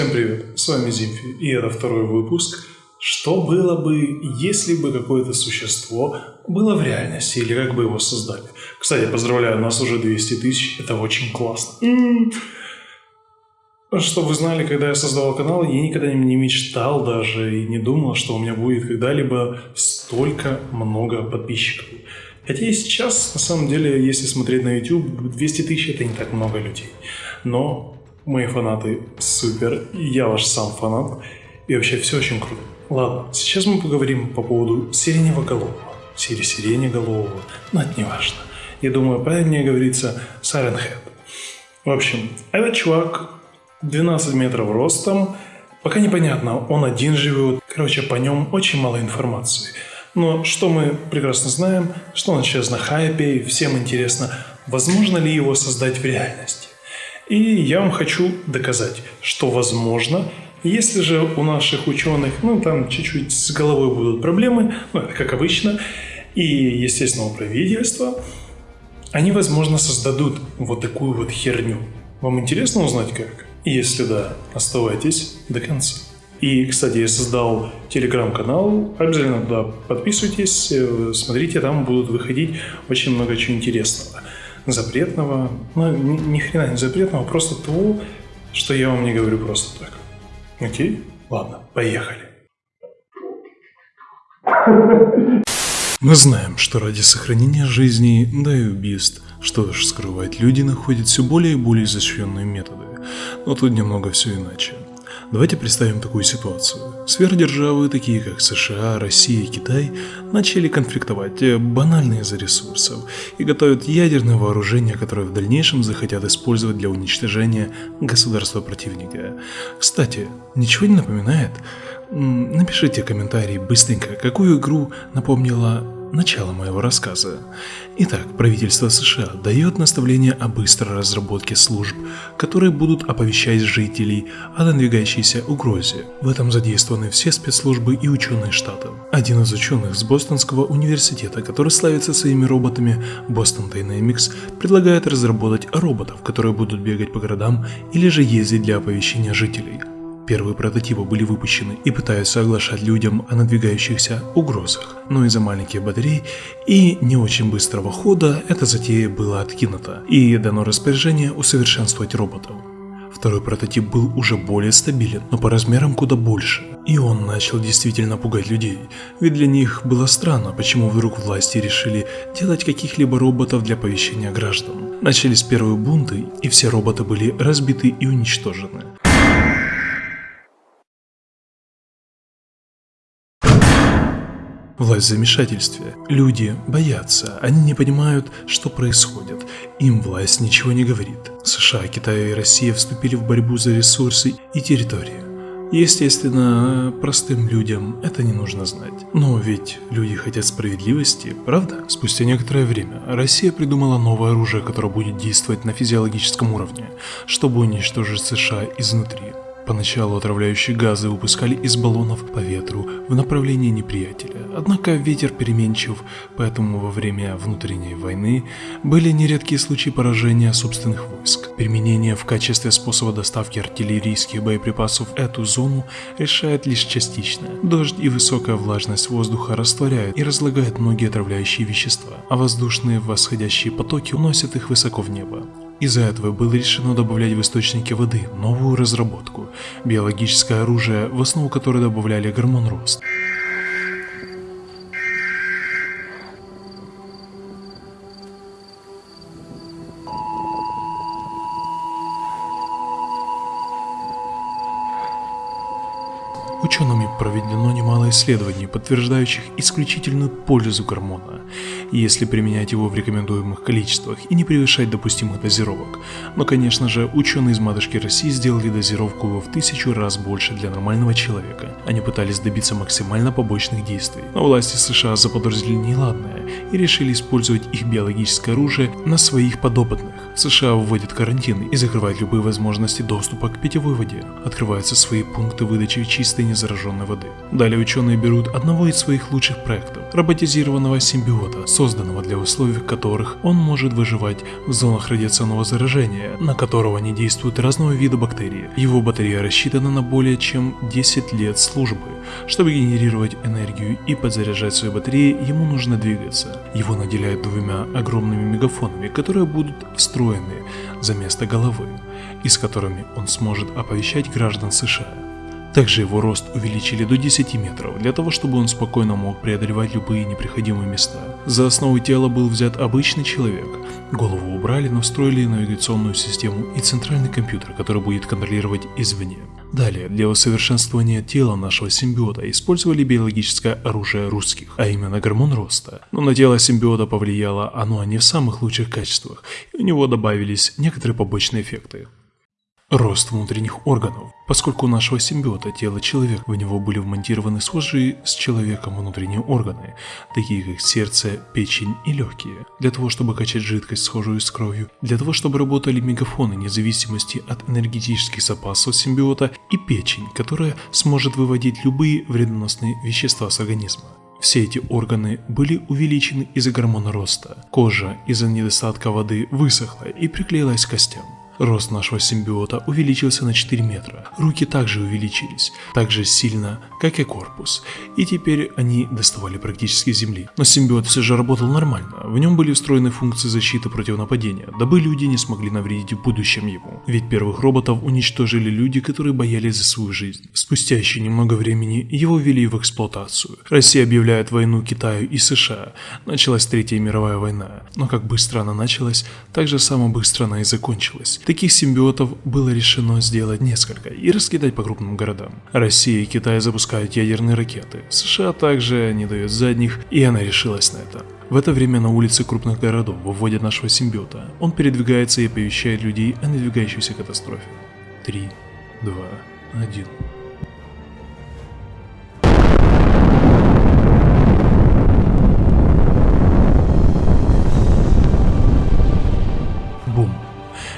Всем привет, с вами Зимфи, и это второй выпуск. Что было бы, если бы какое-то существо было в реальности, или как бы его создали? Кстати, поздравляю, у нас уже 200 тысяч, это очень классно. М-м. Чтобы вы знали, когда я создавал канал, я никогда не мечтал даже и не думал, что у меня будет когда-либо столько много подписчиков. Хотя и сейчас, на самом деле, если смотреть на YouTube, 200 тысяч это не так много людей. Но Мои фанаты супер, я ваш сам фанат, и вообще все очень круто. Ладно, сейчас мы поговорим по поводу сиреневоголового. Сири сиренеголового, но это не важно. Я думаю, правильнее говорится Head. В общем, этот чувак 12 метров ростом, пока непонятно, он один живет, короче, по нем очень мало информации. Но что мы прекрасно знаем, что он сейчас на хайпе, и всем интересно, возможно ли его создать в реальности. И я вам хочу доказать, что возможно, если же у наших ученых, ну там чуть-чуть с головой будут проблемы, ну это как обычно, и, естественно, у правительства, они, возможно, создадут вот такую вот херню. Вам интересно узнать как? Если да, оставайтесь до конца. И, кстати, я создал телеграм-канал, обязательно туда подписывайтесь, э, смотрите, там будут выходить очень много чего интересного запретного, ну, ни, ни хрена не запретного, просто того, что я вам не говорю просто так. Окей? Ладно, поехали. Мы знаем, что ради сохранения жизни, да и убийств, что ж скрывать, люди находят все более и более изощренные методы. Но тут немного все иначе. Давайте представим такую ситуацию. Сверхдержавы, такие как США, Россия и Китай, начали конфликтовать э, банально из-за ресурсов и готовят ядерное вооружение, которое в дальнейшем захотят использовать для уничтожения государства противника. Кстати, ничего не напоминает? Напишите комментарий быстренько, какую игру напомнила начало моего рассказа. Итак, правительство США дает наставление о быстрой разработке служб, которые будут оповещать жителей о надвигающейся угрозе. В этом задействованы все спецслужбы и ученые штата. Один из ученых с Бостонского университета, который славится своими роботами, Boston Dynamics, предлагает разработать роботов, которые будут бегать по городам или же ездить для оповещения жителей. Первые прототипы были выпущены и пытаются оглашать людям о надвигающихся угрозах, но из-за маленьких батарей и не очень быстрого хода эта затея была откинута и дано распоряжение усовершенствовать роботов. Второй прототип был уже более стабилен, но по размерам куда больше. И он начал действительно пугать людей, ведь для них было странно, почему вдруг власти решили делать каких-либо роботов для оповещения граждан. Начались первые бунты, и все роботы были разбиты и уничтожены. Власть в замешательстве. Люди боятся, они не понимают, что происходит. Им власть ничего не говорит. США, Китай и Россия вступили в борьбу за ресурсы и территории. Естественно, простым людям это не нужно знать. Но ведь люди хотят справедливости, правда? Спустя некоторое время Россия придумала новое оружие, которое будет действовать на физиологическом уровне, чтобы уничтожить США изнутри. Поначалу отравляющие газы выпускали из баллонов по ветру в направлении неприятеля, однако ветер переменчив, поэтому во время внутренней войны были нередкие случаи поражения собственных войск. Применение в качестве способа доставки артиллерийских боеприпасов эту зону решает лишь частично. Дождь и высокая влажность воздуха растворяют и разлагают многие отравляющие вещества, а воздушные восходящие потоки уносят их высоко в небо. Из-за этого было решено добавлять в источники воды новую разработку – биологическое оружие, в основу которой добавляли гормон рост. Учеными проведено немало исследований, подтверждающих исключительную пользу гормона, если применять его в рекомендуемых количествах и не превышать допустимых дозировок. Но конечно же, ученые из матушки России сделали дозировку в тысячу раз больше для нормального человека. Они пытались добиться максимально побочных действий, но власти США заподозрили неладное и решили использовать их биологическое оружие на своих подопытных. США вводят карантин и закрывают любые возможности доступа к питьевой воде. Открываются свои пункты выдачи чистой зараженной воды. Далее ученые берут одного из своих лучших проектов – роботизированного симбиота, созданного для условий, в которых он может выживать в зонах радиационного заражения, на которого не действуют разного вида бактерии. Его батарея рассчитана на более чем 10 лет службы. Чтобы генерировать энергию и подзаряжать свои батареи, ему нужно двигаться. Его наделяют двумя огромными мегафонами, которые будут встроены за место головы, и с которыми он сможет оповещать граждан США. Также его рост увеличили до 10 метров, для того чтобы он спокойно мог преодолевать любые неприходимые места. За основу тела был взят обычный человек. Голову убрали, но встроили навигационную систему и центральный компьютер, который будет контролировать извне. Далее, для усовершенствования тела нашего симбиота использовали биологическое оружие русских, а именно гормон роста. Но на тело симбиота повлияло оно не в самых лучших качествах, и у него добавились некоторые побочные эффекты. Рост внутренних органов. Поскольку у нашего симбиота тело человека, в него были вмонтированы схожие с человеком внутренние органы, такие как сердце, печень и легкие, для того чтобы качать жидкость, схожую с кровью, для того чтобы работали мегафоны независимости от энергетических запасов симбиота и печень, которая сможет выводить любые вредоносные вещества с организма. Все эти органы были увеличены из-за гормона роста. Кожа из-за недостатка воды высохла и приклеилась к костям. Рост нашего симбиота увеличился на 4 метра. Руки также увеличились, так же сильно, как и корпус. И теперь они доставали практически земли. Но симбиот все же работал нормально. В нем были встроены функции защиты против нападения, дабы люди не смогли навредить в будущем ему. Ведь первых роботов уничтожили люди, которые боялись за свою жизнь. Спустя еще немного времени его ввели в эксплуатацию. Россия объявляет войну Китаю и США. Началась Третья мировая война. Но как быстро она началась, так же само быстро она и закончилась. Таких симбиотов было решено сделать несколько и раскидать по крупным городам. Россия и Китай запускают ядерные ракеты, США также не дает задних, и она решилась на это. В это время на улице крупных городов выводят нашего симбиота. Он передвигается и оповещает людей о надвигающейся катастрофе. 3, 2, 1.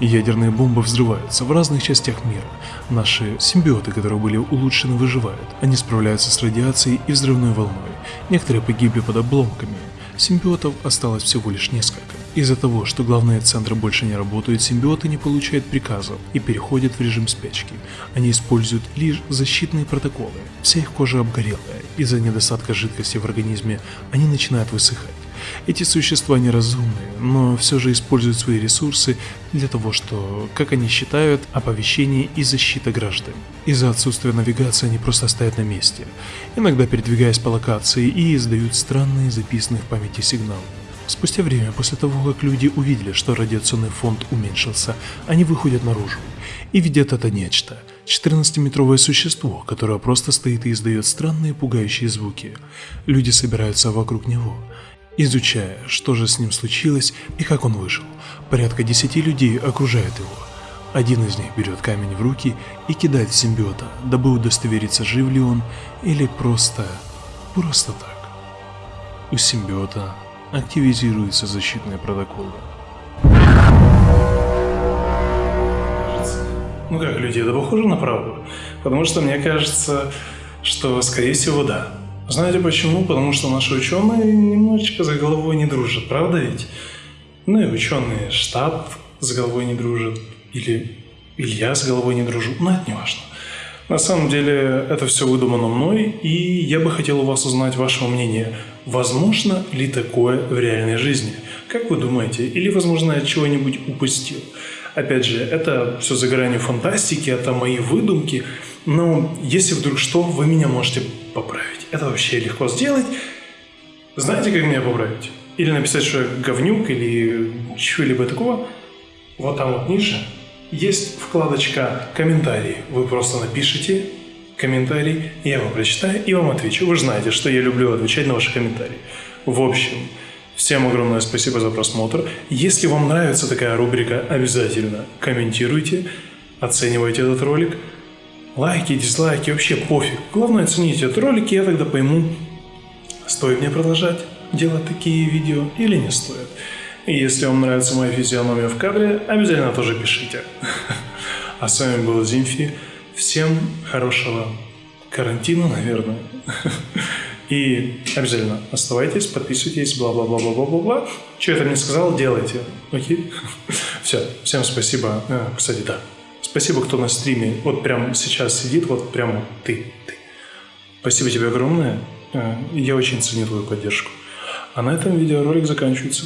Ядерные бомбы взрываются в разных частях мира. Наши симбиоты, которые были улучшены, выживают. Они справляются с радиацией и взрывной волной. Некоторые погибли под обломками. Симбиотов осталось всего лишь несколько. Из-за того, что главные центры больше не работают, симбиоты не получают приказов и переходят в режим спячки. Они используют лишь защитные протоколы. Вся их кожа обгорелая. Из-за недостатка жидкости в организме они начинают высыхать. Эти существа неразумные, но все же используют свои ресурсы для того, что, как они считают, оповещение и защита граждан. Из-за отсутствия навигации они просто стоят на месте, иногда передвигаясь по локации и издают странные записанные в памяти сигналы. Спустя время, после того, как люди увидели, что радиационный фонд уменьшился, они выходят наружу и видят это нечто. 14-метровое существо, которое просто стоит и издает странные пугающие звуки. Люди собираются вокруг него изучая, что же с ним случилось и как он выжил. Порядка десяти людей окружают его. Один из них берет камень в руки и кидает в симбиота, дабы удостовериться, жив ли он или просто... просто так. У симбиота активизируются защитные протоколы. Ну как, люди, это похоже на правду? Потому что мне кажется, что, скорее всего, да. Знаете почему? Потому что наши ученые немножечко за головой не дружат, правда ведь? Ну и ученые штаб за головой не дружат, или, или я с головой не дружу, но это не важно. На самом деле это все выдумано мной, и я бы хотел у вас узнать ваше мнение. Возможно ли такое в реальной жизни? Как вы думаете? Или, возможно, я чего-нибудь упустил? Опять же, это все за гранью фантастики, это мои выдумки, но если вдруг что, вы меня можете поправить. Это вообще легко сделать. Знаете, как меня поправить? Или написать, что я говнюк, или чего-либо такого. Вот там вот ниже есть вкладочка «Комментарии». Вы просто напишите комментарий, я вам прочитаю и вам отвечу. Вы же знаете, что я люблю отвечать на ваши комментарии. В общем, всем огромное спасибо за просмотр. Если вам нравится такая рубрика, обязательно комментируйте, оценивайте этот ролик – лайки, дизлайки, вообще пофиг. Главное оцените этот ролик, и я тогда пойму, стоит мне продолжать делать такие видео или не стоит. И если вам нравится моя физиономия в кадре, обязательно тоже пишите. А с вами был Зимфи. Всем хорошего карантину, наверное. И обязательно оставайтесь, подписывайтесь, бла-бла-бла-бла-бла-бла-бла. Что я там не сказал, делайте. Окей? Все, всем спасибо. А, кстати, да. Спасибо, кто на стриме вот прямо сейчас сидит, вот прямо ты, ты. Спасибо тебе огромное. А, я очень ценю твою поддержку. А на этом видеоролик заканчивается.